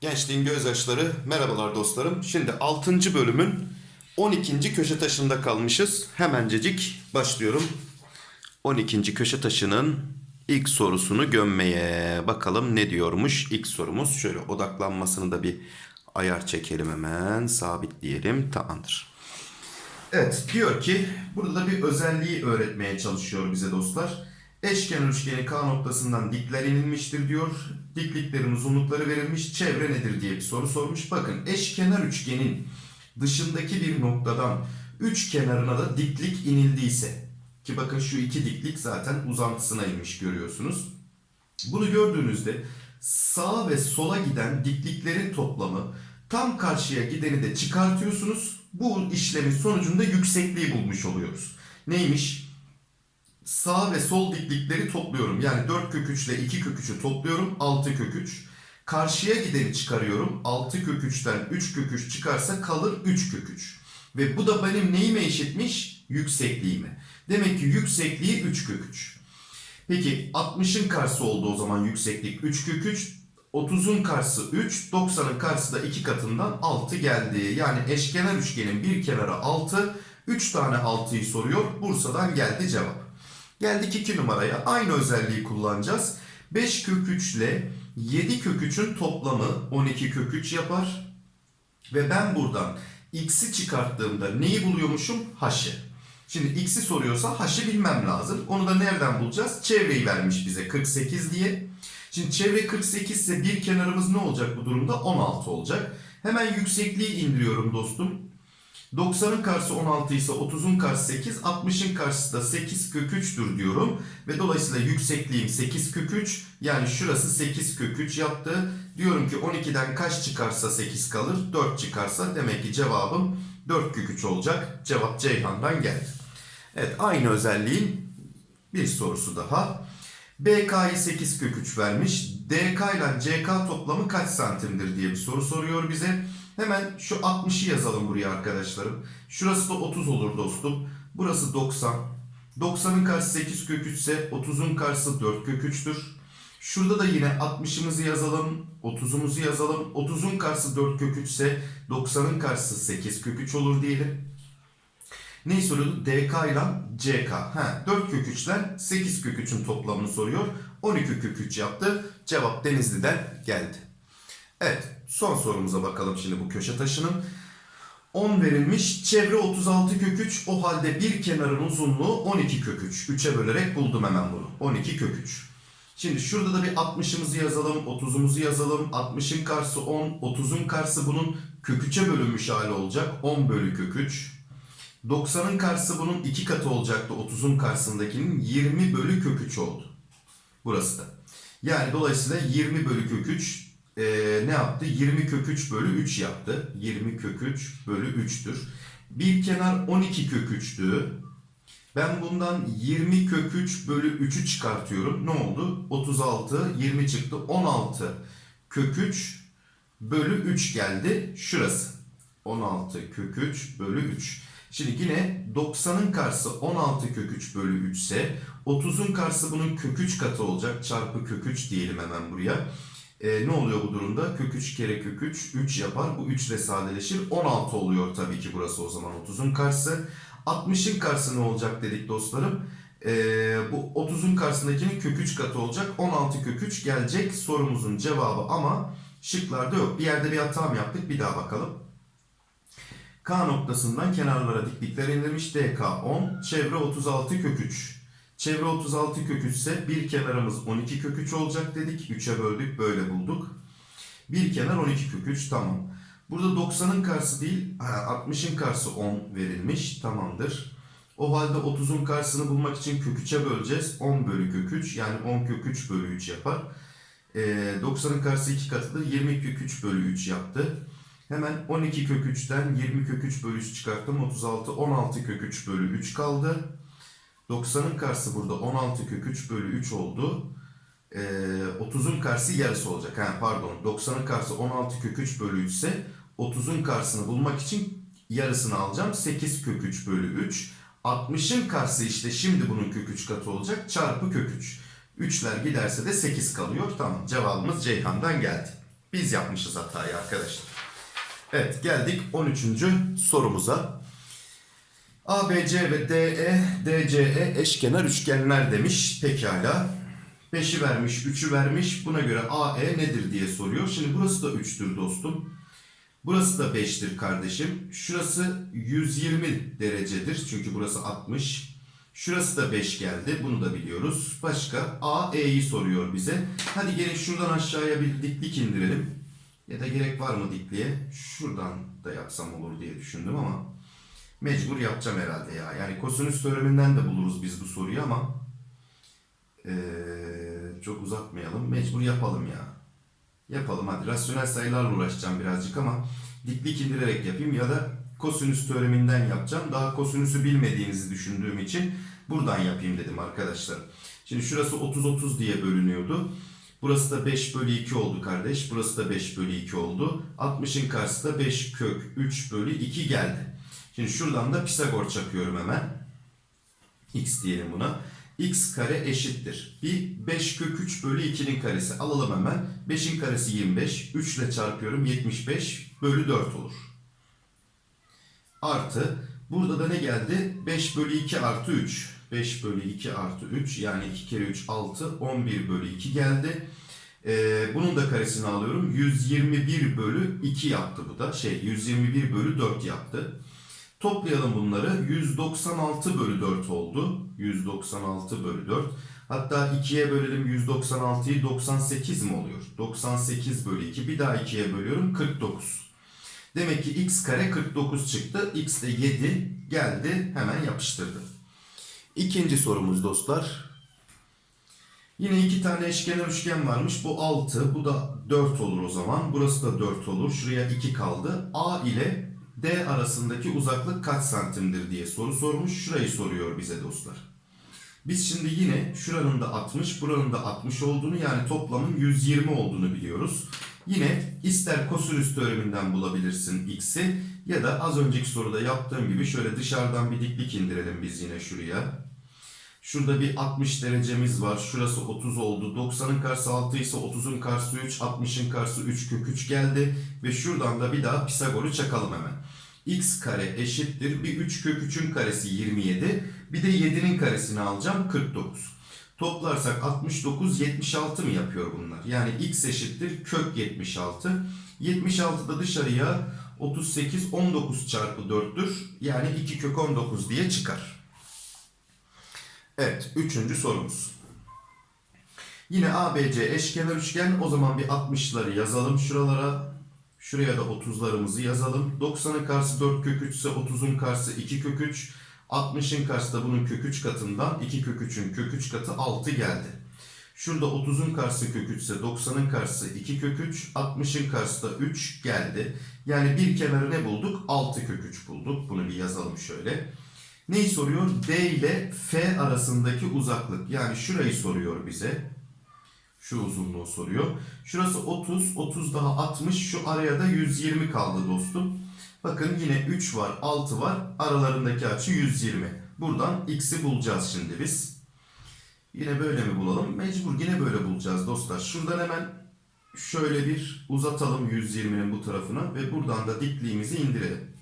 Gençliğin gözyaşları, merhabalar dostlarım. Şimdi 6. bölümün 12. köşe taşında kalmışız. Hemencecik başlıyorum. 12. köşe taşının ilk sorusunu gömmeye. Bakalım ne diyormuş ilk sorumuz. Şöyle odaklanmasını da bir ayar çekelim hemen. Sabitleyelim. Tamamdır. Evet diyor ki burada da bir özelliği öğretmeye çalışıyor bize dostlar. Eşkenar üçgeni K noktasından dikler inilmiştir diyor. Dikliklerin uzunlukları verilmiş. Çevre nedir diye bir soru sormuş. Bakın eşkenar üçgenin dışındaki bir noktadan üç kenarına da diklik inildiyse ki bakın şu iki diklik zaten uzantısına inmiş görüyorsunuz. Bunu gördüğünüzde sağa ve sola giden dikliklerin toplamı tam karşıya gideni de çıkartıyorsunuz. Bu işlemin sonucunda yüksekliği bulmuş oluyoruz. Neymiş? Sağ ve sol diklikleri topluyorum. Yani 4 kök 3 ile 2 kök 3'ü topluyorum. 6 kök 3. Karşıya gideni çıkarıyorum. 6 kök 3'ten 3 kök 3 çıkarsa kalır 3 kök 3. Ve bu da benim neyime eşitmiş? Yüksekliğime. Demek ki yüksekliği 3 kök 3. Peki 60'ın karşısı oldu o zaman yükseklik 3 kök 3. 30'un karşısı 3, 90'ın karşısı da 2 katından 6 geldi. Yani eşkenar üçgenin bir kenarı 6, 3 tane 6'yı soruyor. Bursa'dan geldi cevap. Geldik 2 numaraya. Aynı özelliği kullanacağız. 5 kök 3 ile 7 kök 3'ün toplamı 12 kök 3 yapar. Ve ben buradan x'i çıkarttığımda neyi buluyormuşum? H'ı. Şimdi x'i soruyorsa h'ı bilmem lazım. Onu da nereden bulacağız? Çevreyi vermiş bize 48 diye. Şimdi çevre 48 ise bir kenarımız ne olacak bu durumda? 16 olacak. Hemen yüksekliği indiriyorum dostum. 90'ın karşısı 16 ise 30'un karşısı 8, 60'ın karşısı da 8 kök 3'tür diyorum. Ve dolayısıyla yüksekliğim 8 kök 3. Yani şurası 8 kök 3 yaptı. Diyorum ki 12'den kaç çıkarsa 8 kalır? 4 çıkarsa demek ki cevabım 4 kök 3 olacak. Cevap Ceyhan'dan geldi. Evet aynı özelliğin bir sorusu daha. BK'yı 8 kök 3 vermiş. DK ile CK toplamı kaç santimdir diye bir soru soruyor bize. Hemen şu 60'ı yazalım buraya arkadaşlarım. Şurası da 30 olur dostum. Burası 90. 90'ın karşısı 8 kök 3 ise 30'un karşısı 4 kök 3'tür. Şurada da yine 60'ımızı yazalım. 30'umuzu yazalım. 30'un karşısı 4 kök 3 ise 90'ın karşısı 8 kök 3 olur diyelim. Neyi soruyordu? DK ile CK. Ha, 4 kök 3 ile 8 kök 3'ün toplamını soruyor. 12 kök 3 yaptı. Cevap Denizli'den geldi. Evet son sorumuza bakalım şimdi bu köşe taşının. 10 verilmiş. Çevre 36 kök 3. O halde bir kenarın uzunluğu 12 kök 3. 3'e bölerek buldum hemen bunu. 12 kök 3. Şimdi şurada da bir 60'ımızı yazalım. 30'umuzu yazalım. 60'ın karşısı 10. 30'un karşısı bunun kök 3'e bölünmüş hali olacak. 10 bölü kök 3. 90'ın karşısı bunun 2 katı olacaktı. 30'un karşısındakinin 20 bölü kök 3 oldu. Burası da. Yani dolayısıyla 20 bölü kök 3 e, ne yaptı? 20 kök 3 bölü 3 yaptı. 20 kök 3 bölü 3'tür. Bir kenar 12 kök 3'tü. Ben bundan 20 kök 3 bölü 3'ü çıkartıyorum. Ne oldu? 36, 20 çıktı. 16 kök 3 bölü 3 geldi. Şurası. 16 kök 3 bölü 3. Şimdi yine 90'ın karşısı 16 kök 3 bölü 3 ise 30'un karşısı bunun kök 3 katı olacak. Çarpı kök 3 diyelim hemen buraya. E, ne oluyor bu durumda? Kök 3 kere kök 3 3 yapar. Bu 3 ile sadeleşir. 16 oluyor tabii ki burası o zaman 30'un karşısı. 60'ın karşısı ne olacak dedik dostlarım. E, bu 30'un karşısındakinin kök 3 katı olacak. 16 kök 3 gelecek sorumuzun cevabı ama şıklarda yok. Bir yerde bir hata mı yaptık? Bir daha bakalım. K noktasından kenarlara diklikler indirmiş. DK 10. Çevre 36 kök 3. Çevre 36 kök 3 ise bir kenarımız 12 kök 3 olacak dedik. 3'e böldük böyle bulduk. Bir kenar 12 kök 3 tamam. Burada 90'ın karşısı değil 60'ın karşısı 10 verilmiş. Tamamdır. O halde 30'un karşısını bulmak için kök 3'e böleceğiz. 10 bölü kök 3 yani 10 kök 3 bölü 3 yapar. Ee, 90'ın karşısı 2 katıdır. 20 kök 3 bölü 3 yaptı. Hemen 12 kök 3'ten 20 kök 3 bölü 3 çıkarttım. 36, 16 kök 3 bölü 3 kaldı. 90'ın karşısı burada 16 kök 3 bölü 3 oldu. Ee, 30'un karşısı yarısı olacak. Ha, pardon 90'ın karşısı 16 kök 3 bölü 3 ise 30'un karşısını bulmak için yarısını alacağım. 8 kök 3 bölü 3 60'ın karşısı işte şimdi bunun kök 3 katı olacak. Çarpı kök 3. 3'ler giderse de 8 kalıyor. Tamam cevabımız Ceyhan'dan geldi. Biz yapmışız hatayı arkadaşlar. Evet geldik 13. sorumuza. ABC ve DE, DCE eşkenar üçgenler demiş. Pekala. 5'i vermiş, 3'ü vermiş. Buna göre AE nedir diye soruyor. Şimdi burası da 3'tür dostum. Burası da 5'tir kardeşim. Şurası 120 derecedir. Çünkü burası 60. Şurası da 5 geldi. Bunu da biliyoruz. Başka AE'yi soruyor bize. Hadi gelin şuradan aşağıya bir diklik indirelim. Ya da gerek var mı dikliğe? Şuradan da yapsam olur diye düşündüm ama mecbur yapacağım herhalde ya. Yani kosinüs teoreminden de buluruz biz bu soruyu ama ee, çok uzatmayalım. Mecbur yapalım ya. Yapalım hadi. Rasyonel sayılarla uğraşacağım birazcık ama diklik indirerek yapayım ya da kosinüs teoreminden yapacağım. Daha kosinüsü bilmediğinizi düşündüğüm için buradan yapayım dedim arkadaşlar. Şimdi şurası 30-30 diye bölünüyordu. Burası da 5 bölü 2 oldu kardeş. Burası da 5 bölü 2 oldu. 60'ın karşısı da 5 kök 3 bölü 2 geldi. Şimdi şuradan da Pisagor çakıyorum hemen. X diyelim buna. X kare eşittir. Bir 5 kök 3 bölü 2'nin karesi. Alalım hemen. 5'in karesi 25. 3 ile çarpıyorum. 75 bölü 4 olur. Artı. Burada da ne geldi? 5 bölü 2 artı 3. 5 bölü 2 artı 3 yani 2 kere 3 6 11 bölü 2 geldi. Ee, bunun da karesini alıyorum. 121 bölü 2 yaptı bu da. Şey 121 bölü 4 yaptı. Toplayalım bunları. 196 bölü 4 oldu. 196 bölü 4. Hatta 2'ye bölelim 196'yı 98 mi oluyor? 98 bölü 2. Bir daha 2'ye bölüyorum 49. Demek ki x kare 49 çıktı. x de 7 geldi. Hemen yapıştırdı. İkinci sorumuz dostlar. Yine iki tane eşkenar üçgen varmış. Bu 6, bu da 4 olur o zaman. Burası da 4 olur. Şuraya 2 kaldı. A ile D arasındaki uzaklık kaç santimdir diye soru sormuş. Şurayı soruyor bize dostlar. Biz şimdi yine şuranın da 60, buranın da 60 olduğunu yani toplamın 120 olduğunu biliyoruz. Yine ister kosinüs teoreminden bulabilirsin x'i ya da az önceki soruda yaptığım gibi şöyle dışarıdan bir diklik indirelim biz yine şuraya. Şurada bir 60 derecemiz var. Şurası 30 oldu. 90'ın karşısı 6 ise 30'un karşısı 3, 60'ın karşısı 3 kök 3 geldi. Ve şuradan da bir daha Pisagor'u çakalım hemen. x kare eşittir. Bir 3 kök 3'ün karesi 27. Bir de 7'nin karesini alacağım 49. Toplarsak 69, 76 mı yapıyor bunlar? Yani x eşittir kök 76. 76 da dışarıya 38, 19 çarpı 4'tür. Yani 2 kök 19 diye çıkar. Evet, üçüncü sorumuz. Yine ABC eşkenar üçgen. O zaman bir 60'ları yazalım şuralara. Şuraya da 30'larımızı yazalım. 90'ın karşısı 4 kök 3 ise 30'un karşısı 2 kök 3. 60'ın karşısı da bunun kök 3 katından 2 kök 3'ün kök 3 katı 6 geldi. Şurada 30'un karşısı kök 3 ise 90'ın karşısı 2 kök 3. 60'ın karşısı da 3 geldi. Yani bir kenarı ne bulduk? 6 kök 3 bulduk. Bunu bir yazalım şöyle. Neyi soruyor? D ile F arasındaki uzaklık. Yani şurayı soruyor bize. Şu uzunluğu soruyor. Şurası 30, 30 daha 60. Şu araya da 120 kaldı dostum. Bakın yine 3 var, 6 var. Aralarındaki açı 120. Buradan x'i bulacağız şimdi biz. Yine böyle mi bulalım? Mecbur yine böyle bulacağız dostlar. Şuradan hemen şöyle bir uzatalım 120'nin bu tarafına ve buradan da dikliğimizi indirelim.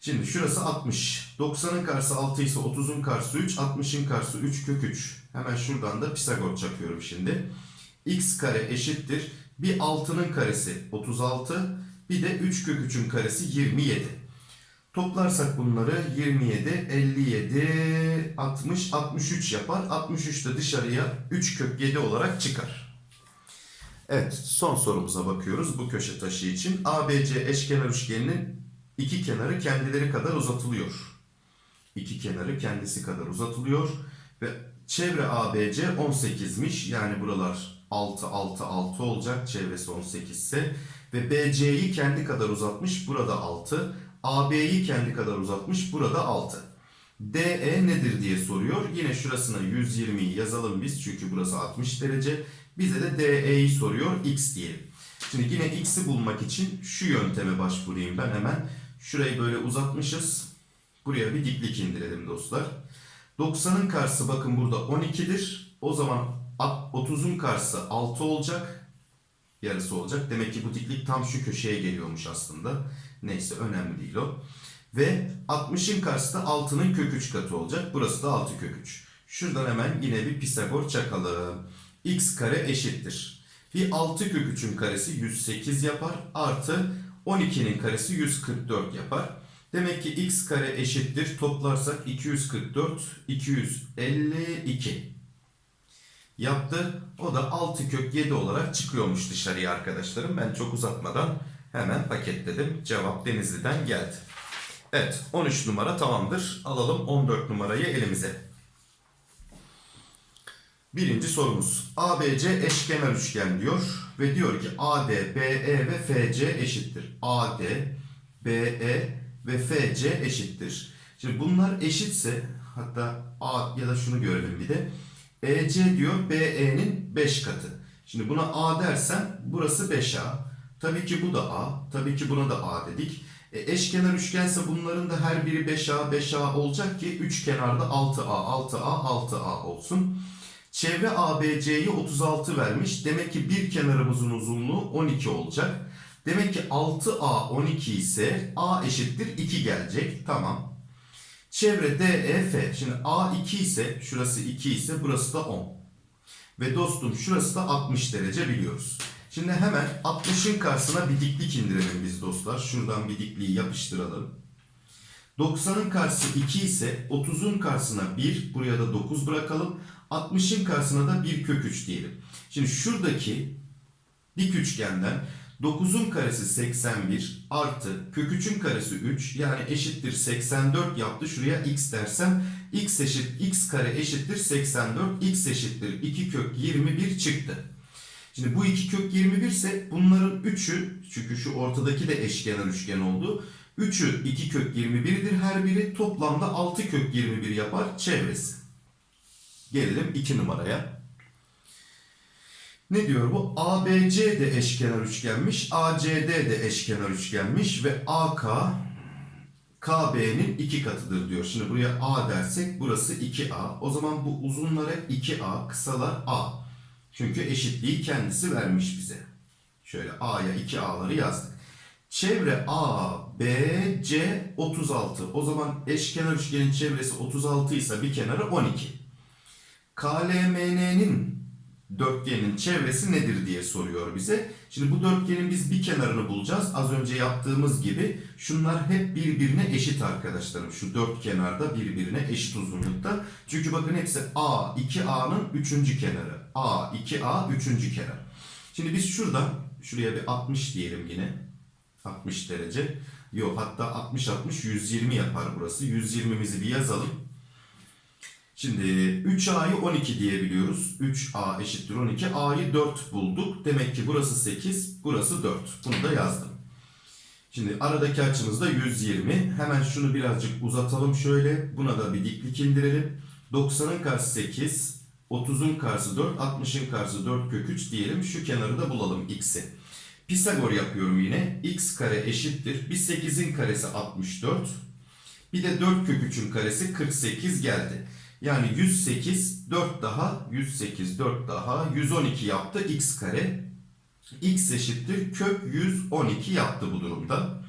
Şimdi şurası 60. 90'ın karşısı 6 ise 30'un karşısı 3. 60'ın karşısı 3 kök 3. Hemen şuradan da Pisagor çakıyorum şimdi. x kare eşittir. Bir 6'nın karesi 36. Bir de 3 kök 3'ün karesi 27. Toplarsak bunları 27, 57, 60, 63 yapar. 63 de dışarıya 3 kök 7 olarak çıkar. Evet son sorumuza bakıyoruz bu köşe taşı için. ABC eşkenar üçgeninin iki kenarı kendileri kadar uzatılıyor. İki kenarı kendisi kadar uzatılıyor. Ve çevre ABC 18'miş. Yani buralar 6, 6, 6 olacak. Çevresi 18 ise. Ve BC'yi kendi kadar uzatmış. Burada 6. AB'yi kendi kadar uzatmış. Burada 6. DE nedir diye soruyor. Yine şurasına 120'yi yazalım biz. Çünkü burası 60 derece. Bize de DE'yi soruyor. X diyelim. Şimdi yine x'i bulmak için şu yönteme başvurayım ben hemen. Şurayı böyle uzatmışız. Buraya bir diklik indirelim dostlar. 90'ın karşısı bakın burada 12'dir. O zaman 30'un karşısı 6 olacak. Yarısı olacak. Demek ki bu diklik tam şu köşeye geliyormuş aslında. Neyse önemli değil o. Ve 60'ın karşısı da 6'nın kök 3 katı olacak. Burası da 6 kök 3. Şuradan hemen yine bir Pisagor çakalım. x kare eşittir. Bir 6 kök 3'ün karesi 108 yapar. Artı 12'nin karesi 144 yapar. Demek ki x kare eşittir. Toplarsak 244, 252 yaptı. O da 6 kök 7 olarak çıkıyormuş dışarıya arkadaşlarım. Ben çok uzatmadan hemen paketledim. Cevap Denizli'den geldi. Evet 13 numara tamamdır. Alalım 14 numarayı elimize. Birinci sorumuz. ABC eşkenar üçgen diyor ve diyor ki AD, BE ve FC eşittir. AD, BE ve FC eşittir. Şimdi bunlar eşitse hatta A ya da şunu görelim bir de. EC diyor BE'nin 5 katı. Şimdi buna A dersen burası 5A. Tabii ki bu da A. Tabii ki buna da A dedik. E, eşkenar üçgense bunların da her biri 5A 5A olacak ki üç kenarda 6A 6A 6A olsun. Çevre ABC'yi 36 vermiş. Demek ki bir kenarımızın uzunluğu 12 olacak. Demek ki 6A 12 ise A eşittir 2 gelecek. Tamam. Çevre DEF. Şimdi A 2 ise şurası 2 ise burası da 10. Ve dostum şurası da 60 derece biliyoruz. Şimdi hemen 60'ın karşısına bir diklik indirelim biz dostlar. Şuradan bir dikliği yapıştıralım. 90'ın karşısı 2 ise 30'un karşısına 1, buraya da 9 bırakalım. 60'ın karşısına da 1 kök 3 diyelim. Şimdi şuradaki dik üçgenden 9'un karesi 81 artı kök 3'ün karesi 3 yani eşittir 84 yaptı. Şuraya x dersem x eşit x kare eşittir 84 x eşittir 2 kök 21 çıktı. Şimdi bu 2 kök 21 ise bunların 3'ü çünkü şu ortadaki de eşkenar üçgen oldu. 3'ü 2 kök 21'dir her biri toplamda 6 kök 21 yapar çevresi. Gelelim 2 numaraya. Ne diyor bu? ABC de eşkenar üçgenmiş. ACD de eşkenar üçgenmiş. Ve AK KB'nin iki katıdır diyor. Şimdi buraya A dersek burası 2A. O zaman bu uzunlar hep 2A, kısalar A. Çünkü eşitliği kendisi vermiş bize. Şöyle A'ya 2A'ları yazdık. Çevre A, B, C 36. O zaman eşkenar üçgenin çevresi 36 ise bir kenarı 12. KLMN'nin dörtgenin çevresi nedir diye soruyor bize. Şimdi bu dörtgenin biz bir kenarını bulacağız. Az önce yaptığımız gibi şunlar hep birbirine eşit arkadaşlarım. Şu dört kenarda birbirine eşit uzunlukta. Çünkü bakın hepsi A, 2A'nın üçüncü kenarı. A, 2A, üçüncü kenar. Şimdi biz şuradan şuraya bir 60 diyelim yine. 60 derece. Yok hatta 60 60 120 yapar burası. 120'mizi bir yazalım. Şimdi 3A'yı 12 diyebiliyoruz. 3A eşittir 12. A'yı 4 bulduk. Demek ki burası 8, burası 4. Bunu da yazdım. Şimdi aradaki açımız da 120. Hemen şunu birazcık uzatalım şöyle. Buna da bir diklik indirelim. 90'ın karşısı 8, 30'un karşısı 4, 60'ın karşısı 4 kök 3 diyelim. Şu kenarı da bulalım x'i. Pisagor yapıyorum yine. x kare eşittir. Bir 8'in karesi 64. Bir de 4 kök 3'ün karesi 48 geldi. Yani 108 4 daha 108 4 daha 112 yaptı x kare. x eşittir kök 112 yaptı bu durumda.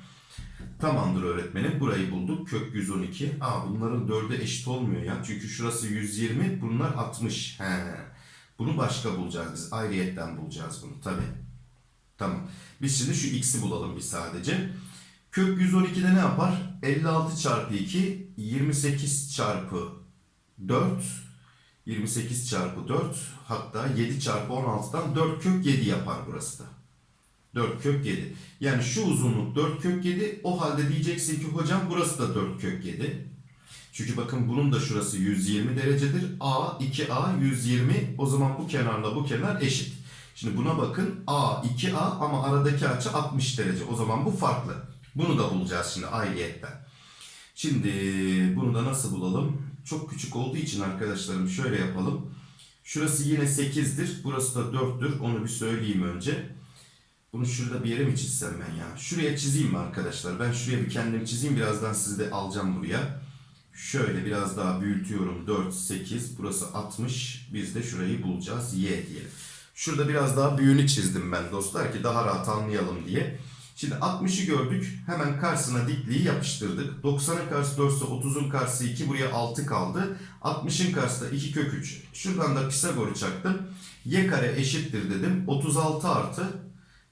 Tamamdır öğretmenim. Burayı bulduk. Kök 112. Aa bunların 4'e eşit olmuyor ya. Çünkü şurası 120 bunlar 60. He. Bunu başka bulacağız biz. Ayrıyetten bulacağız bunu tabi. Tamam. Biz şimdi şu x'i bulalım bir sadece. Kök 112'de ne yapar? 56 çarpı 2 28 çarpı 4 28 çarpı 4 hatta 7 çarpı 16'dan 4 kök 7 yapar burası da. 4 kök 7. Yani şu uzunluk 4 kök 7 o halde diyeceksin ki hocam burası da 4 kök 7. Çünkü bakın bunun da şurası 120 derecedir. A 2A 120 o zaman bu kenarla bu kenar eşit. Şimdi buna bakın A 2A ama aradaki açı 60 derece. O zaman bu farklı. Bunu da bulacağız şimdi ayrıyetten. Şimdi bunu da nasıl bulalım? Çok küçük olduğu için arkadaşlarım şöyle yapalım. Şurası yine 8'dir. Burası da 4'tür. Onu bir söyleyeyim önce. Bunu şurada bir yere mi çizsem ben ya? Şuraya çizeyim mi arkadaşlar? Ben şuraya bir kendim çizeyim. Birazdan sizi de alacağım buraya. Şöyle biraz daha büyütüyorum. 4, 8. Burası 60. Biz de şurayı bulacağız. Y diyelim. Şurada biraz daha büyüğünü çizdim ben dostlar ki daha rahat anlayalım diye. Şimdi 60'ı gördük. Hemen karşısına dikliği yapıştırdık. 90'ın karşısı 4 ise 30'un karşısı 2. Buraya 6 kaldı. 60'ın karşısı da 2 kök 3. Şuradan da Pisagor'u çaktım. Y kare eşittir dedim. 36 artı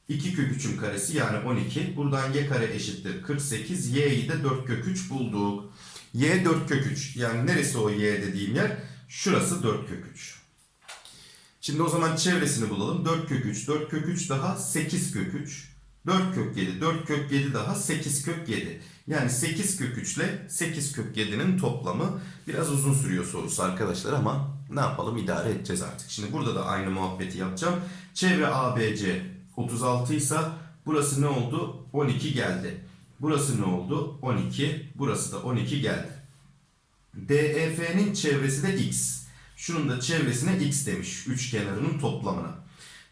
2 kök 3'ün karesi yani 12. Buradan y kare eşittir 48. Y'yi de 4 kök 3 bulduk. Y 4 kök 3. Yani neresi o y dediğim yer? Şurası 4 kök 3. Şimdi o zaman çevresini bulalım. 4 kök 3, 4 kök 3 daha 8 kök 3. 4 kök 7, 4 kök 7 daha 8 kök 7. Yani 8 kök 3 ile 8 kök 7'nin toplamı biraz uzun sürüyor sorusu arkadaşlar ama ne yapalım idare edeceğiz artık. Şimdi burada da aynı muhabbeti yapacağım. Çevre ABC 36 ise burası ne oldu? 12 geldi. Burası ne oldu? 12. Burası da 12 geldi. DEF'nin çevresi de x. Şunun da çevresine x demiş. Üç kenarının toplamına.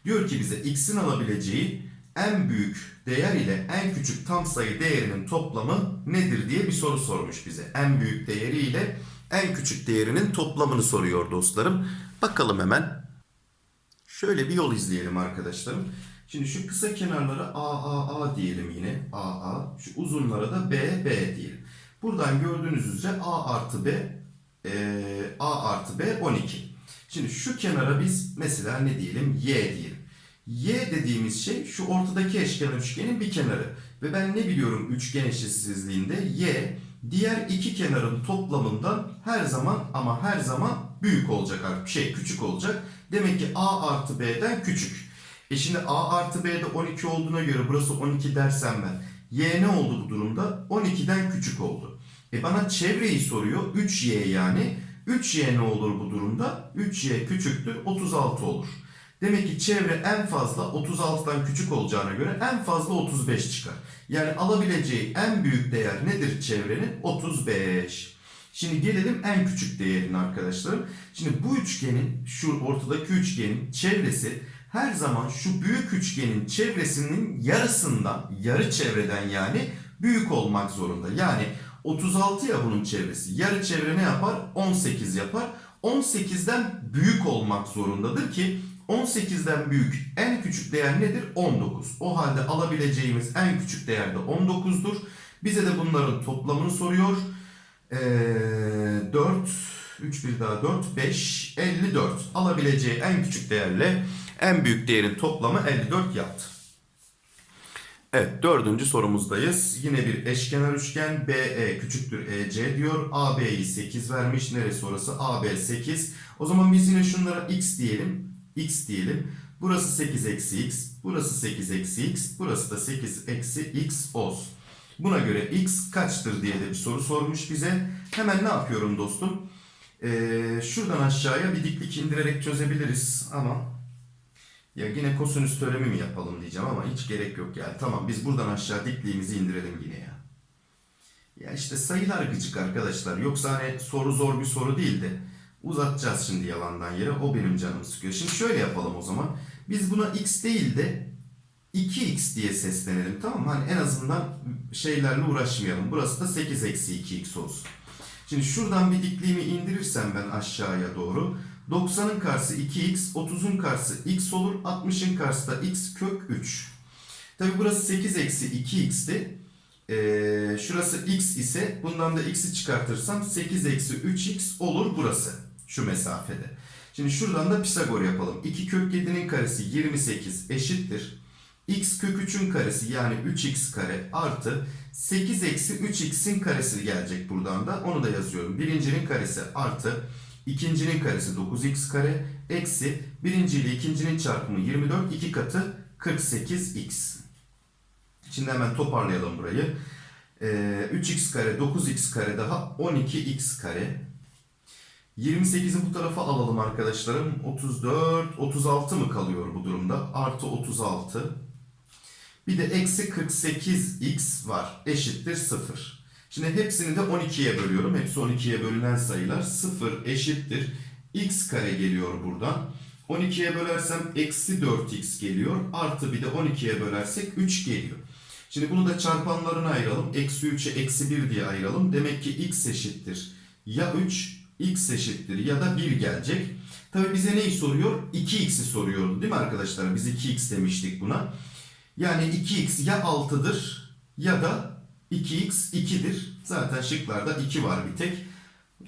Diyor ki bize x'in alabileceği en büyük değer ile en küçük tam sayı değerinin toplamı nedir diye bir soru sormuş bize. En büyük değeri ile en küçük değerinin toplamını soruyor dostlarım. Bakalım hemen. Şöyle bir yol izleyelim arkadaşlarım. Şimdi şu kısa kenarlara A, A, A diyelim yine. A, A. Şu uzunlara da B, B diyelim. Buradan gördüğünüz üzere A artı B, e, A artı B 12. Şimdi şu kenara biz mesela ne diyelim? Y diyelim. Y dediğimiz şey şu ortadaki eşkenar üçgenin bir kenarı. Ve ben ne biliyorum üçgen eşitsizliğinde Y diğer iki kenarın toplamından her zaman ama her zaman büyük olacak artık. Şey küçük olacak. Demek ki A artı B'den küçük. E şimdi A artı B'de 12 olduğuna göre burası 12 dersem ben. Y ne oldu bu durumda? 12'den küçük oldu. E bana çevreyi soruyor. 3Y yani. 3Y ne olur bu durumda? 3Y küçüktür 36 olur. Demek ki çevre en fazla 36'dan küçük olacağına göre en fazla 35 çıkar. Yani alabileceği en büyük değer nedir çevrenin? 35. Şimdi gelelim en küçük değerine arkadaşlarım. Şimdi bu üçgenin, şu ortadaki üçgenin çevresi her zaman şu büyük üçgenin çevresinin yarısından, yarı çevreden yani büyük olmak zorunda. Yani 36 ya bunun çevresi. Yarı çevre ne yapar? 18 yapar. 18'den büyük olmak zorundadır ki 18'den büyük en küçük değer nedir? 19. O halde alabileceğimiz en küçük değer de 19'dur. Bize de bunların toplamını soruyor. Ee, 4, 3 bir daha 4, 5, 54. Alabileceği en küçük değerle en büyük değerin toplamı 54 yaptı. Evet dördüncü sorumuzdayız. Yine bir eşkenar üçgen BE küçüktür EC diyor. AB'yi 8 vermiş. Neresi orası? AB 8. O zaman biz yine şunlara x diyelim. X diyelim. Burası 8 eksi x. Burası 8 eksi x. Burası da 8 eksi x olsun. Buna göre x kaçtır diye de bir soru sormuş bize. Hemen ne yapıyorum dostum? Ee, şuradan aşağıya bir diklik indirerek çözebiliriz ama ya yine kosinüs teoremi mi yapalım diyeceğim ama hiç gerek yok yani. Tamam biz buradan aşağı dikliğimizi indirelim yine ya. Ya işte sayılar gıcık arkadaşlar. Yoksa hani soru zor bir soru değil de uzatacağız şimdi yalandan yere. O benim canımı sıkıyor. Şimdi şöyle yapalım o zaman. Biz buna x değil de 2x diye seslenelim tamam mı? Hani en azından şeylerle uğraşmayalım. Burası da 8 eksi 2x olsun. Şimdi şuradan bir dikliğimi indirirsem ben aşağıya doğru 90'ın karşısı 2x, 30'un karşısı x olur, 60'ın karşısı da x kök 3. Tabi burası 8 eksi 2x'ti. Ee, şurası x ise bundan da x'i çıkartırsam 8 eksi 3x olur burası. Şu mesafede. Şimdi şuradan da Pisagor yapalım. 2 kök 7'nin karesi 28 eşittir. x kök 3'ün karesi yani 3x kare artı 8 eksi 3x'in karesi gelecek buradan da. Onu da yazıyorum. Birincinin karesi artı İkincinin karesi 9x kare eksi birinci ile ikincinin çarpımı 24 iki katı 48x. Şimdi hemen toparlayalım burayı. Ee, 3x kare 9x kare daha 12x kare. 28'i bu tarafa alalım arkadaşlarım. 34, 36 mı kalıyor bu durumda? Artı 36. Bir de eksi 48x var. Eşittir 0. Şimdi hepsini de 12'ye bölüyorum. Hepsi 12'ye bölünen sayılar. 0 eşittir. x kare geliyor buradan. 12'ye bölersem eksi 4x geliyor. Artı bir de 12'ye bölersek 3 geliyor. Şimdi bunu da çarpanlarına ayıralım. Eksi 3'e eksi 1 diye ayıralım. Demek ki x eşittir. ya 3 x eşittir ya da 1 gelecek. Tabi bize neyi soruyor? 2x'i soruyor değil mi arkadaşlar? Biz 2x demiştik buna. Yani 2x ya 6'dır ya da 2x 2'dir. Zaten şıklarda 2 var bir tek.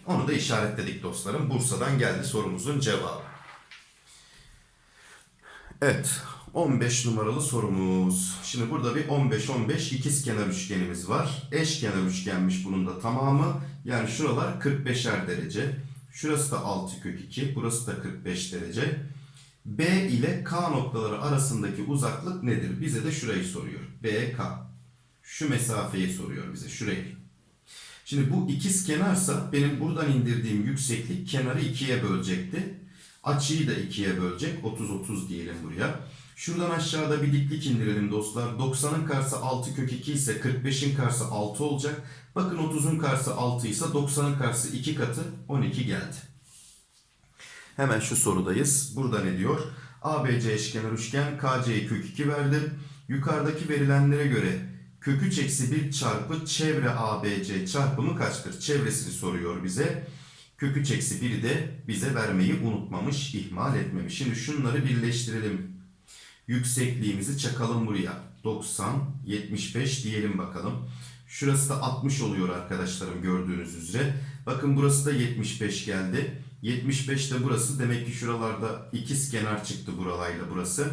Onu da işaretledik dostlarım. Bursa'dan geldi sorumuzun cevabı. Evet. 15 numaralı sorumuz. Şimdi burada bir 15-15 ikizkenar üçgenimiz var. Eşkenar üçgenmiş bunun da tamamı. Yani şuralar 45'er derece. Şurası da 6 kök 2. Burası da 45 derece. B ile K noktaları arasındaki uzaklık nedir? Bize de şurayı soruyor. B, K. Şu mesafeyi soruyor bize. Şurayı. Şimdi bu ikiz kenarsa benim buradan indirdiğim yükseklik kenarı ikiye bölecekti. Açıyı da ikiye bölecek. 30-30 diyelim buraya. Şuradan aşağıda bir diklik indirelim dostlar. 90'ın karşısı 6 kök 2 ise 45'in karşısı 6 olacak. Bakın 30'un karşısı 6 ise 90'ın karşısı 2 katı 12 geldi. Hemen şu sorudayız. Burada ne diyor? ABC eşkenar üçgen KC'yi kök 2 verdim. Yukarıdaki verilenlere göre kök 3 eksi 1 çarpı çevre ABC çarpımı kaçtır? Çevresini soruyor bize. Kök 3 eksi 1'i de bize vermeyi unutmamış, ihmal etmemiş. Şimdi şunları birleştirelim. Yüksekliğimizi çakalım buraya. 90, 75 diyelim bakalım. Şurası da 60 oluyor arkadaşlarım gördüğünüz üzere. Bakın burası da 75 geldi. 75 de burası. Demek ki şuralarda ikiz kenar çıktı buralarla burası.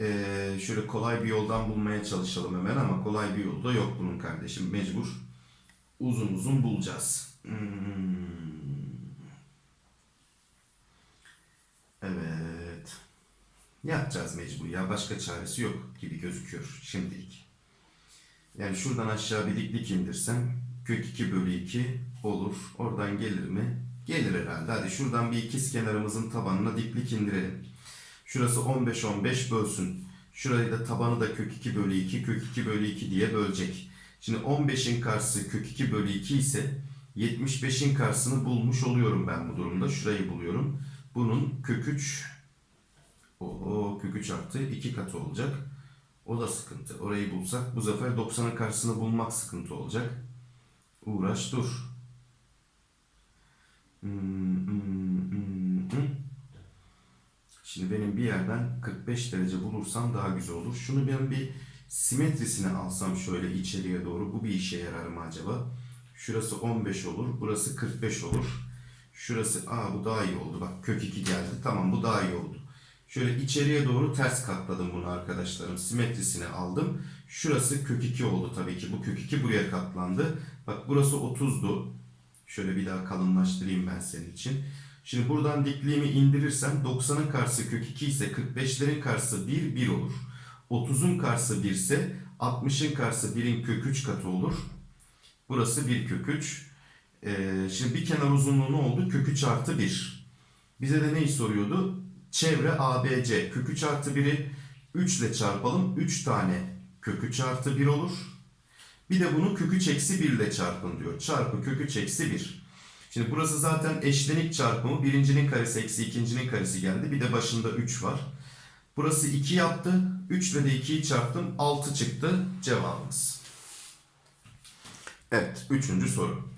Ee, şöyle kolay bir yoldan bulmaya çalışalım hemen ama kolay bir yolu da yok bunun kardeşim. Mecbur uzun uzun bulacağız. Hmm. Evet. Yapacağız mecbur ya. Başka çaresi yok gibi gözüküyor şimdilik. Yani şuradan aşağı bir diklik indirsem kök 2 bölü 2 olur. Oradan gelir mi? Gelir herhalde. Hadi şuradan bir ikiz kenarımızın tabanına diklik indirelim. Şurası 15 15 bölsün. Şurayı da tabanı da kök 2 bölü 2 kök 2 bölü 2 diye bölecek. Şimdi 15'in karşısı kök 2 bölü 2 ise 75'in karşısını bulmuş oluyorum ben bu durumda. Şurayı buluyorum. Bunun kök 3 o kök 3 artı 2 katı olacak. O da sıkıntı. Orayı bulsak bu sefer 90'ın karşısını bulmak sıkıntı olacak. Uğraş dur. Hmm, hmm, hmm. Şimdi benim bir yerden 45 derece bulursam daha güzel olur. Şunu ben bir simetrisine alsam şöyle içeriye doğru. Bu bir işe yarar mı acaba? Şurası 15 olur. Burası 45 olur. Şurası aa bu daha iyi oldu. Bak kök 2 geldi. Tamam bu daha iyi oldu. Şöyle içeriye doğru ters katladım bunu arkadaşlarım. Simetrisini aldım. Şurası kök 2 oldu tabii ki. Bu kök 2 buraya katlandı. Bak burası 30'du. Şöyle bir daha kalınlaştırayım ben senin için. Şimdi buradan dikliğimi indirirsem 90'ın karşısı kök 2 ise 45'lerin karşısı 1, 1 olur. 30'un karşısı 1 ise 60'ın karşısı 1'in kök 3 katı olur. Burası 1 kök 3. Ee, şimdi bir kenar uzunluğu ne oldu? Kök 3 artı 1. Bize de neyi soruyordu? Çevre ABC. Kök 3 artı 1'i 3 ile çarpalım. 3 tane kök 3 artı 1 olur. Bir de bunu kök 3 eksi 1 ile çarpın diyor. Çarpı kök 3 eksi 1. Şimdi burası zaten eşlenik çarpımı. Birincinin karesi eksi ikincinin karesi geldi. Bir de başında 3 var. Burası 2 yaptı. 3 ile de 2'yi çarptım. 6 çıktı cevabımız. Evet. Üçüncü soru.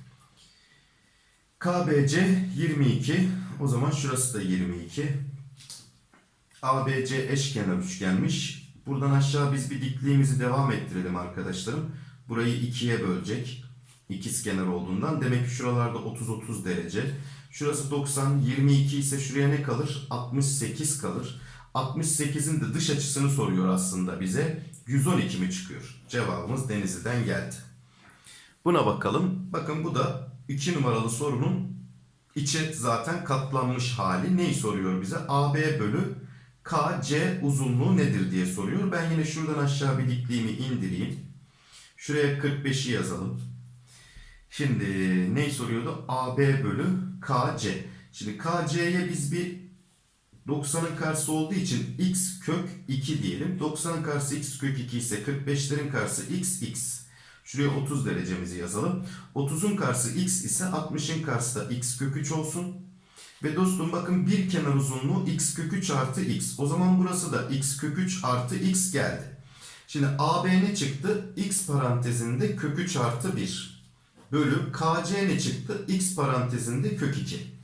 KBC 22. O zaman şurası da 22. ABC eşkenar üçgenmiş. Buradan aşağı biz bir dikliğimizi devam ettirelim arkadaşlarım. Burayı ikiye bölecek. İkiz kenar olduğundan. Demek ki şuralarda 30-30 derece. Şurası 90, 22 ise şuraya ne kalır? 68 kalır. 68'in de dış açısını soruyor aslında bize. 112 mi çıkıyor? Cevabımız Denizli'den geldi. Buna bakalım. Bakın bu da 2 numaralı sorunun içe zaten katlanmış hali. Neyi soruyor bize? AB bölü KC uzunluğu nedir diye soruyor. Ben yine şuradan aşağı bir dikliğimi indireyim. Şuraya 45'i yazalım. Şimdi neyi soruyordu? AB bölü KC. Şimdi KC'ye biz bir 90'ın karşısı olduğu için x kök 2 diyelim. 90'ın karşısı x kök 2 ise 45'lerin karşısı x x. Şuraya 30 derecemizi yazalım. 30'un karşısı x ise 60'ın karşısı da x kök 3 olsun. Ve dostum bakın bir kenar uzunluğu x kök 3 artı x. O zaman burası da x kök 3 artı x geldi. Şimdi AB ne çıktı? x parantezinde kök 3 artı 1. bölü KC ne çıktı? X parantezinde kök 2.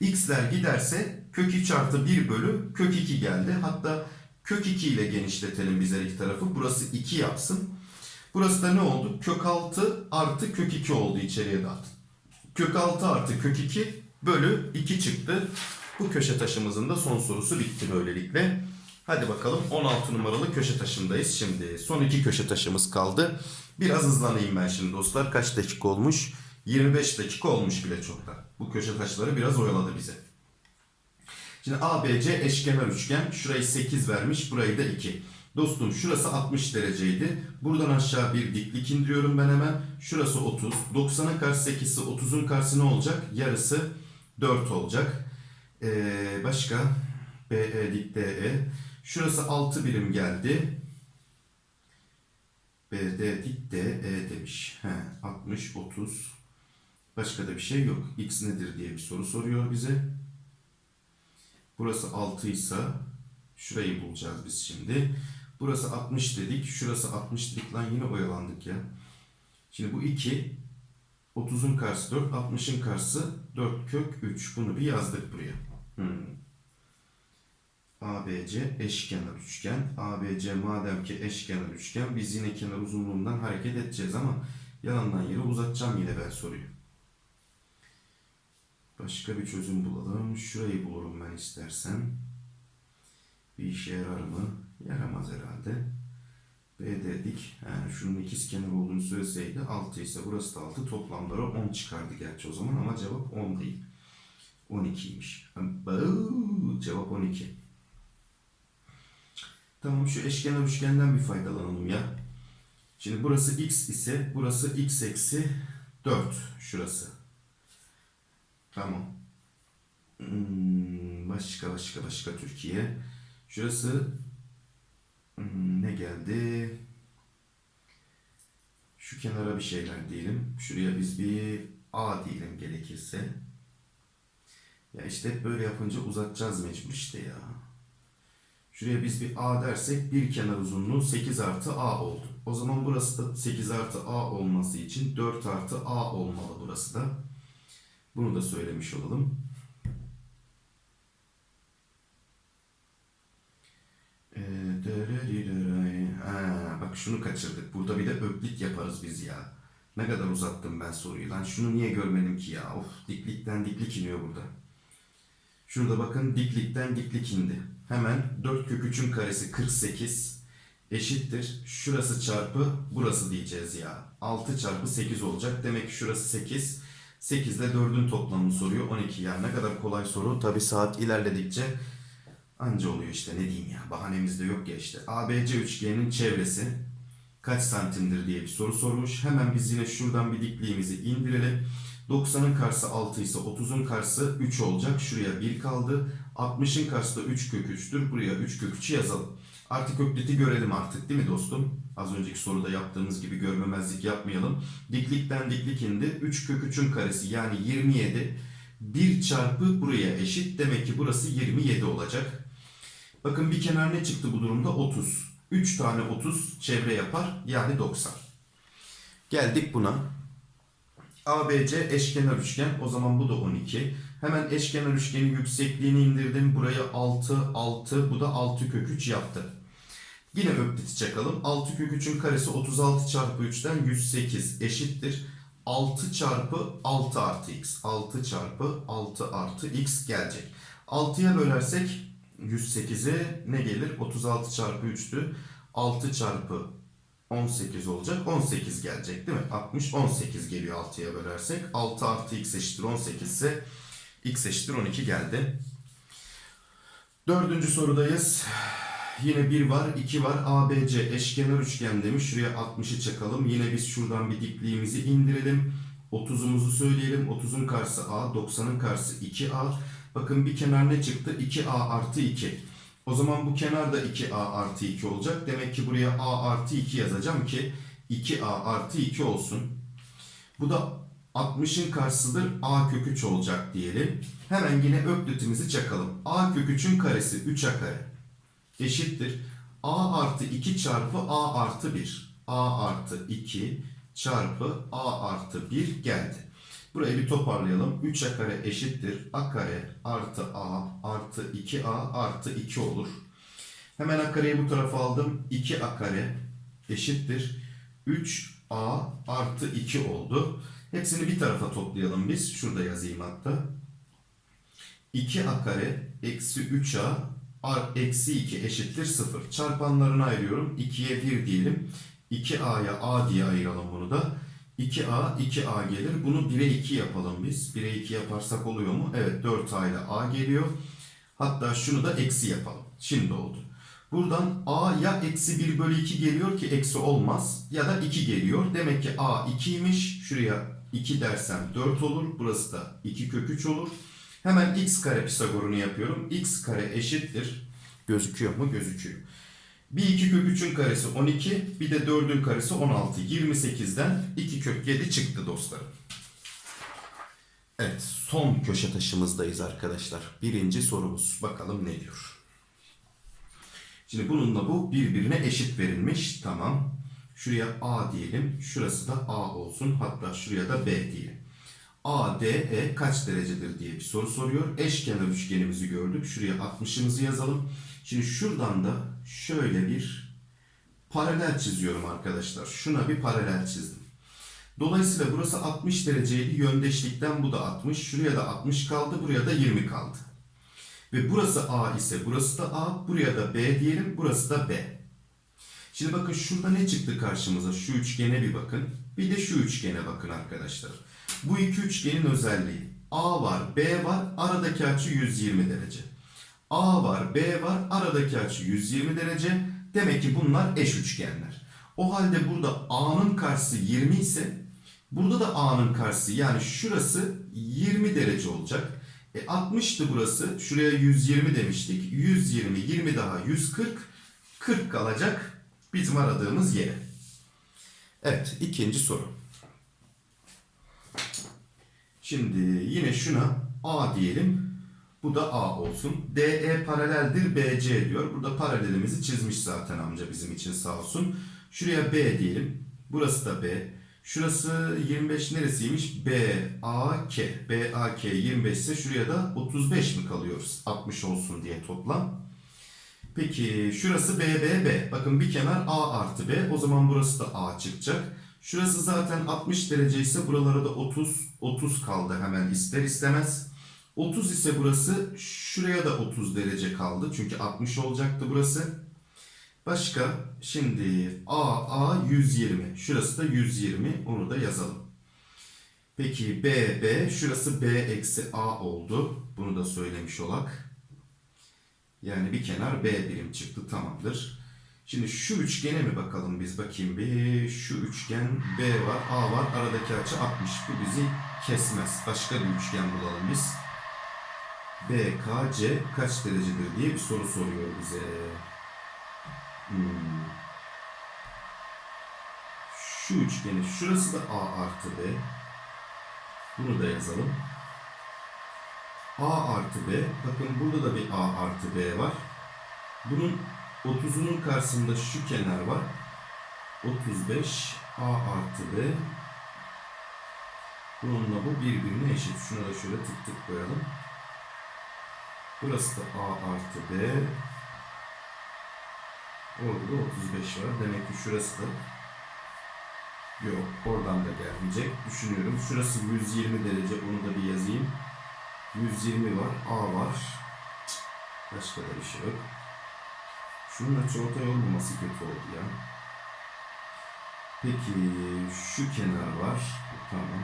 X'ler giderse kök 3 artı 1 bölü kök 2 geldi. Hatta kök 2 ile genişletelim biz her iki tarafı. Burası 2 yapsın. Burası da ne oldu? Kök 6 artı kök 2 oldu içeriye dağıt. Kök 6 artı kök 2 bölü 2 çıktı. Bu köşe taşımızın da son sorusu bitti böylelikle. Hadi bakalım 16 numaralı köşe taşındayız şimdi. Son iki köşe taşımız kaldı. Biraz hızlanayım ben şimdi dostlar. Kaç dakika olmuş? 25 dakika olmuş bile çoktan. Bu köşe taşları biraz oyaladı bize. Şimdi ABC eşkenar üçgen. Şurayı 8 vermiş. Burayı da 2. Dostum şurası 60 dereceydi. Buradan aşağı bir diklik indiriyorum ben hemen. Şurası 30. 90'ın karşısı 8'si 30'un karşısı ne olacak? Yarısı 4 olacak. Ee, başka? BE dik DE. Şurası 6 birim geldi. BD dik DE demiş. He, 60, 30. Başka da bir şey yok. X nedir diye bir soru soruyor bize. Burası 6 ise şurayı bulacağız biz şimdi. Burası 60 dedik. Şurası 60 dedik. Lan yine oyalandık ya. Şimdi bu 2. 30'un karşısı 4. 60'ın karşısı 4 kök 3. Bunu bir yazdık buraya. Hmm. ABC eşkenar üçgen. ABC madem ki eşkenar üçgen biz yine kenar uzunluğundan hareket edeceğiz ama yalandan yere uzatacağım yine ben soruyu. Başka bir çözüm bulalım. Şurayı bulurum ben istersen. Bir işe yarar mı? Yaramaz herhalde. B dedik. Yani şunun ikiz kenar olduğunu söyleseydi 6 ise burası da 6 toplamları 10 çıkardı gerçi o zaman ama cevap 10 değil. 12'ymiş. Bau, Cevap 12. Tamam şu eşkenar üçgenden bir faydalanalım ya. Şimdi burası x ise burası x eksi 4 şurası. Tamam. Hmm, başka başka başka Türkiye. Şurası ne geldi? Şu kenara bir şeyler diyelim. Şuraya biz bir A diyelim gerekirse. Ya işte böyle yapınca uzatacağız mecbur işte ya. Şuraya biz bir A dersek bir kenar uzunluğu 8 artı A oldu. O zaman burası da 8 artı A olması için 4 artı A olmalı burası da. Bunu da söylemiş olalım. Ee, dırırırıray. Ha, bak şunu kaçırdık. Burada bir de öklit yaparız biz ya. Ne kadar uzattım ben soruyu lan. Şunu niye görmedim ki ya? Of diklikten diklik iniyor burada. Şurada bakın diklikten diklik indi. Hemen 4 kök 3'ün karesi 48 eşittir. Şurası çarpı burası diyeceğiz ya. 6 çarpı 8 olacak. Demek ki şurası 8. 8 ile 4'ün toplamını soruyor. 12 yani ne kadar kolay soru. Tabi saat ilerledikçe anca oluyor işte ne diyeyim ya. Bahanemiz de yok ya işte. ABC üçgeninin çevresi kaç santimdir diye bir soru sormuş. Hemen biz yine şuradan bir dikliğimizi indirelim. 90'ın karşısı 6 ise 30'un karşısı 3 olacak. Şuraya 1 kaldı. 60'ın karşısı da 3 kök 3'tür. Buraya 3 kök 3'ü yazalım. Artık ökliti görelim artık değil mi dostum? Az önceki soruda yaptığımız gibi görmemezlik yapmayalım. Diklikten diklik indi. 3 kök 3'ün karesi yani 27. 1 çarpı buraya eşit. Demek ki burası 27 olacak. Bakın bir kenar ne çıktı bu durumda? 30. 3 tane 30 çevre yapar. Yani 90. Geldik buna. ABC eşkenar üçgen. O zaman bu da 12. Hemen eşkenar üçgenin yüksekliğini indirdim. Buraya 6, 6. Bu da 6 kök 3 yaptı. Yine ökliti çakalım. 6 kök 3'ün karesi 36 çarpı 3'ten 108 eşittir. 6 çarpı 6 artı x. 6 çarpı 6 artı x gelecek. 6'ya bölersek 108'e ne gelir? 36 çarpı 3'tü. 6 çarpı 18 olacak. 18 gelecek değil mi? 60 18 geliyor 6'ya bölersek. 6 artı x eşittir 18 ise x eşittir 12 geldi. Dördüncü sorudayız. Yine 1 var, 2 var. ABC eşkenar üçgen demiş. Şuraya 60'ı çakalım. Yine biz şuradan bir dikliğimizi indirelim. 30'umuzu söyleyelim. 30'un karşısı A, 90'ın karşısı 2A. Bakın bir kenar ne çıktı? 2A artı 2. O zaman bu kenar da 2A artı 2 olacak. Demek ki buraya A artı 2 yazacağım ki 2A artı 2 olsun. Bu da 60'ın karşısıdır A kök 3 olacak diyelim. Hemen yine öklitimizi çakalım. A kök 3'ün karesi 3A kare eşittir. A artı 2 çarpı A artı 1. A artı 2 çarpı a artı 1 geldi. Burayı bir toparlayalım. 3a kare eşittir. a kare artı a artı 2a artı 2 olur. Hemen a kareyi bu tarafa aldım. 2a kare eşittir. 3a artı 2 oldu. Hepsini bir tarafa toplayalım biz. Şurada yazayım hatta. 2a kare eksi 3a ar- eksi 2 eşittir 0. Çarpanlarını ayırıyorum. 2'ye 1 diyelim. 2a'ya a diye ayıralım bunu da. 2a 2a gelir. Bunu 1'e 2 yapalım biz. 1'e 2 yaparsak oluyor mu? Evet 4a ile a geliyor. Hatta şunu da eksi yapalım. Şimdi oldu. Buradan a ya eksi 1 bölü 2 geliyor ki eksi olmaz ya da 2 geliyor. Demek ki a 2'ymiş. Şuraya 2 dersem 4 olur. Burası da 2 kök 3 olur. Hemen x kare Pisagor'unu yapıyorum. x kare eşittir. Gözüküyor mu? Gözüküyor. Bir 2 kök 3'ün karesi 12, bir de 4'ün karesi 16. 28'den 2 kök 7 çıktı dostlarım. Evet, son köşe taşımızdayız arkadaşlar. Birinci sorumuz. Bakalım ne diyor. Şimdi bununla bu birbirine eşit verilmiş. Tamam. Şuraya A diyelim. Şurası da A olsun. Hatta şuraya da B diyelim. ADE kaç derecedir diye bir soru soruyor. Eşkenar üçgenimizi gördük. Şuraya 60'ımızı yazalım. Şimdi şuradan da şöyle bir paralel çiziyorum arkadaşlar. Şuna bir paralel çizdim. Dolayısıyla burası 60 dereceydi. Yöndeşlikten bu da 60. Şuraya da 60 kaldı. Buraya da 20 kaldı. Ve burası A ise burası da A. Buraya da B diyelim. Burası da B. Şimdi bakın şurada ne çıktı karşımıza? Şu üçgene bir bakın. Bir de şu üçgene bakın arkadaşlar. Bu iki üçgenin özelliği. A var, B var. Aradaki açı 120 derece. A var, B var. Aradaki açı 120 derece. Demek ki bunlar eş üçgenler. O halde burada A'nın karşısı 20 ise burada da A'nın karşısı yani şurası 20 derece olacak. E 60'tı burası. Şuraya 120 demiştik. 120, 20 daha 140. 40 kalacak bizim aradığımız yere. Evet, ikinci soru. Şimdi yine şuna A diyelim. Bu da A olsun. DE paraleldir BC diyor. Burada paralelimizi çizmiş zaten amca bizim için sağ olsun. Şuraya B diyelim. Burası da B. Şurası 25 neresiymiş? BAK. BAK 25 ise şuraya da 35 mi kalıyoruz? 60 olsun diye toplam. Peki şurası BBB. Bakın bir kenar A artı B. O zaman burası da A çıkacak. Şurası zaten 60 derece ise buralara da 30. 30 kaldı hemen ister istemez. 30 ise burası şuraya da 30 derece kaldı. Çünkü 60 olacaktı burası. Başka şimdi AA 120. Şurası da 120. Onu da yazalım. Peki BB şurası B eksi A oldu. Bunu da söylemiş olak. Yani bir kenar B birim çıktı tamamdır. Şimdi şu üçgene mi bakalım biz bakayım bir. Şu üçgen B var, A var. Aradaki açı 60. Bu bizi kesmez. Başka bir üçgen bulalım biz. BKC kaç derecedir diye bir soru soruyor bize. Hmm. Şu üçgeni şurası da A artı B. Bunu da yazalım. A artı B. Bakın burada da bir A artı B var. Bunun 30'unun karşısında şu kenar var. 35 A artı B. Bununla bu birbirine eşit. Şuna da şöyle tık tık koyalım. Burası da A artı B. Orada da 35 var. Demek ki şurası da yok. Oradan da gelmeyecek. Düşünüyorum. Şurası 120 derece. Onu da bir yazayım. 120 var. A var. Başka da bir şey yok. Şunun açıortay olmaması kötü oldu ya. Peki şu kenar var. Tamam.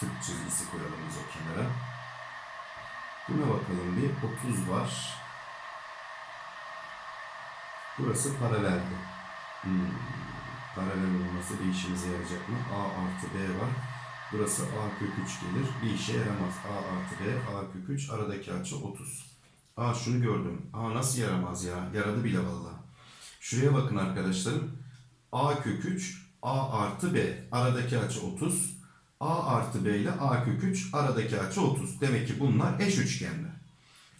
Tık çizgisi koyalım biz o kenara. Buna bakalım bir. 30 var. Burası paraleldi. Hmm. Paralel olması bir işimize yarayacak mı? A artı B var. Burası A kök 3 gelir. Bir işe yaramaz. A artı B, A kök 3. Aradaki açı 30. Aa şunu gördüm. Aa nasıl yaramaz ya? Yaradı bile valla. Şuraya bakın arkadaşlarım. A kök 3, A artı B. Aradaki açı 30. A artı B ile A kök 3 aradaki açı 30. Demek ki bunlar eş üçgenler.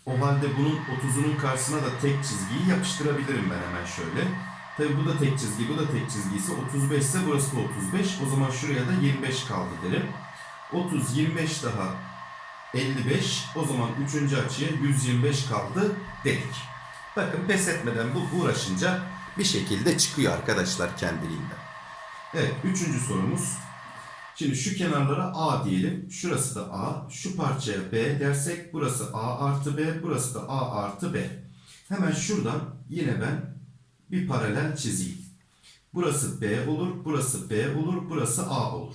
O halde bunun 30'unun karşısına da tek çizgiyi yapıştırabilirim ben hemen şöyle. Tabi bu da tek çizgi, bu da tek çizgi ise 35 ise burası da 35. O zaman şuraya da 25 kaldı derim. 30, 25 daha 55. O zaman üçüncü açıya 125 kaldı dedik. Bakın pes etmeden bu uğraşınca bir şekilde çıkıyor arkadaşlar kendiliğinden. Evet, üçüncü sorumuz. Şimdi şu kenarlara A diyelim. Şurası da A. Şu parçaya B dersek burası A artı B. Burası da A artı B. Hemen şuradan yine ben bir paralel çizeyim. Burası B olur, burası B olur, burası A olur.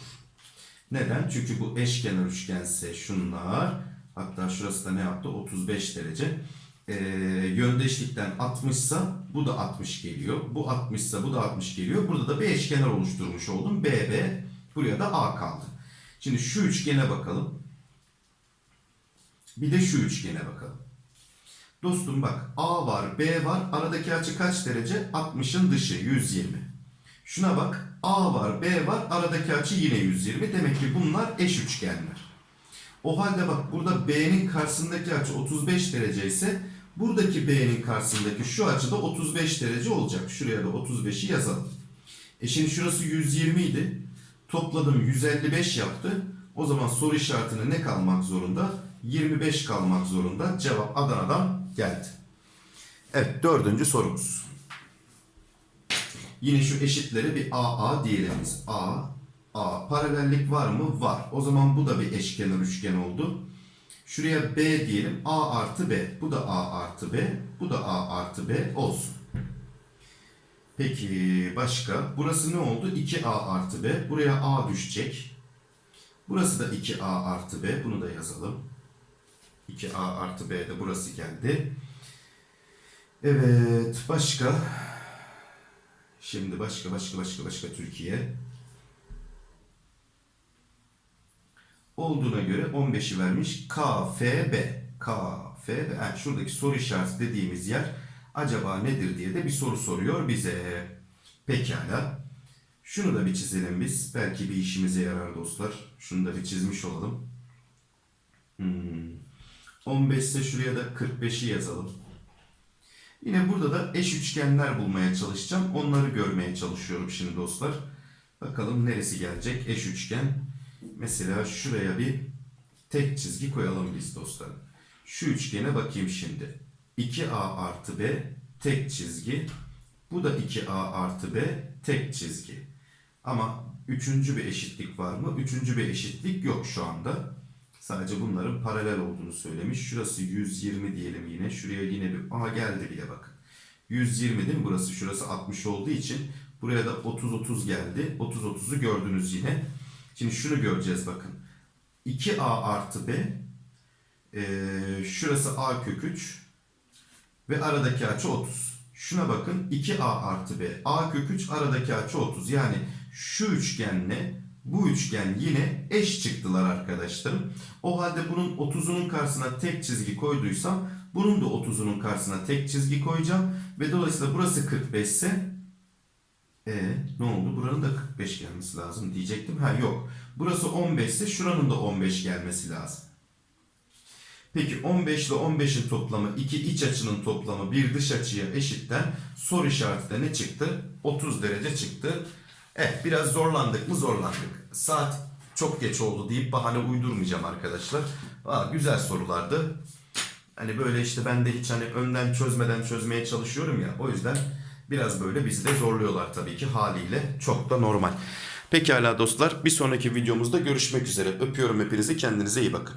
Neden? Çünkü bu eşkenar üçgense şunlar. Hatta şurası da ne yaptı? 35 derece. Ee, yöndeşlikten 60 ise bu da 60 geliyor. Bu 60 ise bu da 60 geliyor. Burada da bir eşkenar oluşturmuş oldum. BB buraya da A kaldı. Şimdi şu üçgene bakalım. Bir de şu üçgene bakalım. Dostum bak A var, B var. Aradaki açı kaç derece? 60'ın dışı 120. Şuna bak A var, B var. Aradaki açı yine 120. Demek ki bunlar eş üçgenler. O halde bak burada B'nin karşısındaki açı 35 derece ise buradaki B'nin karşısındaki şu açı da 35 derece olacak. Şuraya da 35'i yazalım. E şimdi şurası 120 idi. Topladım 155 yaptı. O zaman soru işaretine ne kalmak zorunda? 25 kalmak zorunda. Cevap Adana'dan geldi. Evet dördüncü sorumuz. Yine şu eşitleri bir AA diyelim biz. A, A. Paralellik var mı? Var. O zaman bu da bir eşkenar üçgen oldu. Şuraya B diyelim. A artı B. Bu da A artı B. Bu da A artı B olsun. Peki başka? Burası ne oldu? 2A artı B. Buraya A düşecek. Burası da 2A artı B. Bunu da yazalım. 2A artı B de burası geldi. Evet. Başka? Şimdi başka başka başka başka Türkiye. Olduğuna göre 15'i vermiş. KFB. KFB. Yani şuradaki soru işareti dediğimiz yer acaba nedir diye de bir soru soruyor bize. Pekala. Şunu da bir çizelim biz. Belki bir işimize yarar dostlar. Şunu da bir çizmiş olalım. Hmm. 15 ise şuraya da 45'i yazalım. Yine burada da eş üçgenler bulmaya çalışacağım. Onları görmeye çalışıyorum şimdi dostlar. Bakalım neresi gelecek eş üçgen. Mesela şuraya bir tek çizgi koyalım biz dostlar. Şu üçgene bakayım şimdi. 2A artı B tek çizgi. Bu da 2A artı B tek çizgi. Ama üçüncü bir eşitlik var mı? Üçüncü bir eşitlik yok şu anda. Sadece bunların paralel olduğunu söylemiş. Şurası 120 diyelim yine. Şuraya yine bir... Aha geldi bile bakın. 120 değil mi? Burası şurası 60 olduğu için buraya da 30-30 geldi. 30-30'u gördünüz yine. Şimdi şunu göreceğiz bakın. 2A artı B ee, şurası A kök 3 ve aradaki açı 30. Şuna bakın 2A artı B. A kök 3 aradaki açı 30. Yani şu üçgenle bu üçgen yine eş çıktılar arkadaşlarım. O halde bunun 30'unun karşısına tek çizgi koyduysam bunun da 30'unun karşısına tek çizgi koyacağım. Ve dolayısıyla burası 45 ise e ne oldu? Buranın da 45 gelmesi lazım diyecektim. Ha yok. Burası 15 ise şuranın da 15 gelmesi lazım. Peki 15 ile 15'in toplamı iki iç açının toplamı bir dış açıya eşitten soru işareti de ne çıktı? 30 derece çıktı. Evet biraz zorlandık mı zorlandık. Saat çok geç oldu deyip bahane uydurmayacağım arkadaşlar. Aa, güzel sorulardı. Hani böyle işte ben de hiç hani önden çözmeden çözmeye çalışıyorum ya. O yüzden biraz böyle bizi de zorluyorlar tabii ki haliyle. Çok da normal. Pekala dostlar bir sonraki videomuzda görüşmek üzere. Öpüyorum hepinizi kendinize iyi bakın.